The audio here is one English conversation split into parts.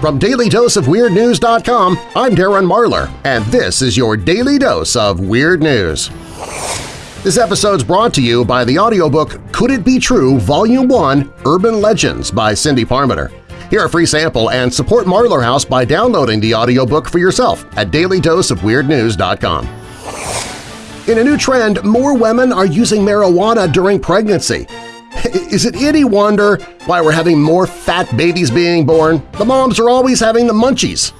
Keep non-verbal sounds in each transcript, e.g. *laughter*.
From DailyDoseOfWeirdNews.com, I'm Darren Marlar, and this is your Daily Dose of Weird News. This episode's brought to you by the audiobook Could It Be True Volume 1 Urban Legends by Cindy Parmenter. Hear a free sample and support Marlar House by downloading the audiobook for yourself at dailydoseofweirdnews.com. In a new trend, more women are using marijuana during pregnancy. *laughs* Is it any wonder why we're having more fat babies being born? The moms are always having the munchies.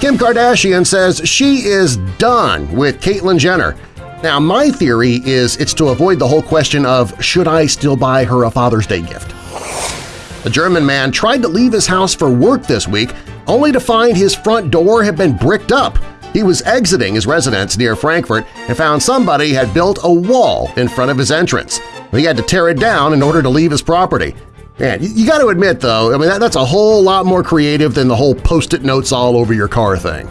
Kim Kardashian says she is done with Caitlyn Jenner. Now, my theory is it's to avoid the whole question of should I still buy her a Father's Day gift? A German man tried to leave his house for work this week only to find his front door had been bricked up. He was exiting his residence near Frankfurt and found somebody had built a wall in front of his entrance. He had to tear it down in order to leave his property. Man, you got to admit, though, I mean, that, that's a whole lot more creative than the whole post-it notes all over your car thing.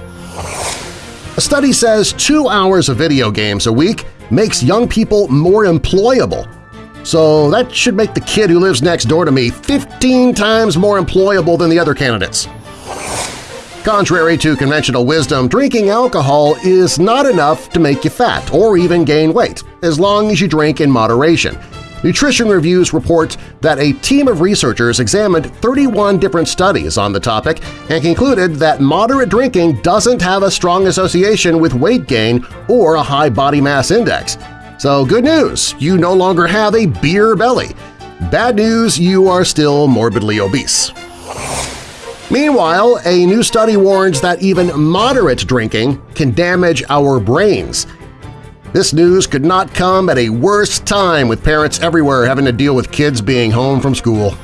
A study says two hours of video games a week makes young people more employable. So that should make the kid who lives next door to me 15 times more employable than the other candidates. Contrary to conventional wisdom, drinking alcohol is not enough to make you fat or even gain weight, as long as you drink in moderation. Nutrition Reviews report that a team of researchers examined 31 different studies on the topic and concluded that moderate drinking doesn't have a strong association with weight gain or a high body mass index. So good news, you no longer have a beer belly. Bad news, you are still morbidly obese. Meanwhile, a new study warns that even moderate drinking can damage our brains. This news could not come at a worse time with parents everywhere having to deal with kids being home from school.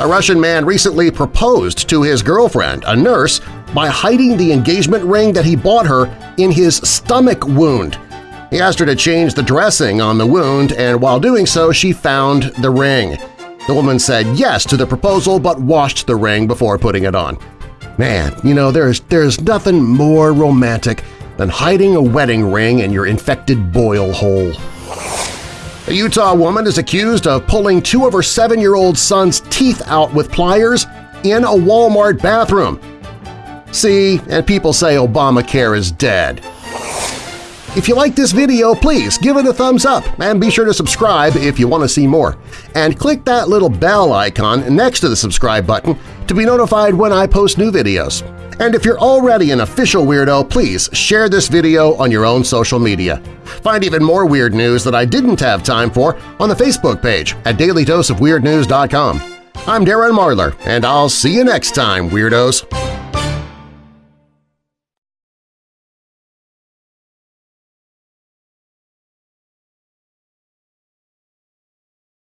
A Russian man recently proposed to his girlfriend, a nurse, by hiding the engagement ring that he bought her in his stomach wound. He asked her to change the dressing on the wound, and while doing so she found the ring. The woman said yes to the proposal but washed the ring before putting it on. Man, you know, there's, there's nothing more romantic than hiding a wedding ring in your infected boil hole. A Utah woman is accused of pulling two of her seven-year-old son's teeth out with pliers in a Walmart bathroom. See, and people say Obamacare is dead. If you like this video, please give it a thumbs up and be sure to subscribe if you want to see more. And click that little bell icon next to the subscribe button to be notified when I post new videos. And if you're already an official weirdo, please share this video on your own social media. Find even more weird news that I didn't have time for on the Facebook page at dailydoseofweirdnews.com. I'm Darren Marlar, and I'll see you next time, Weirdos!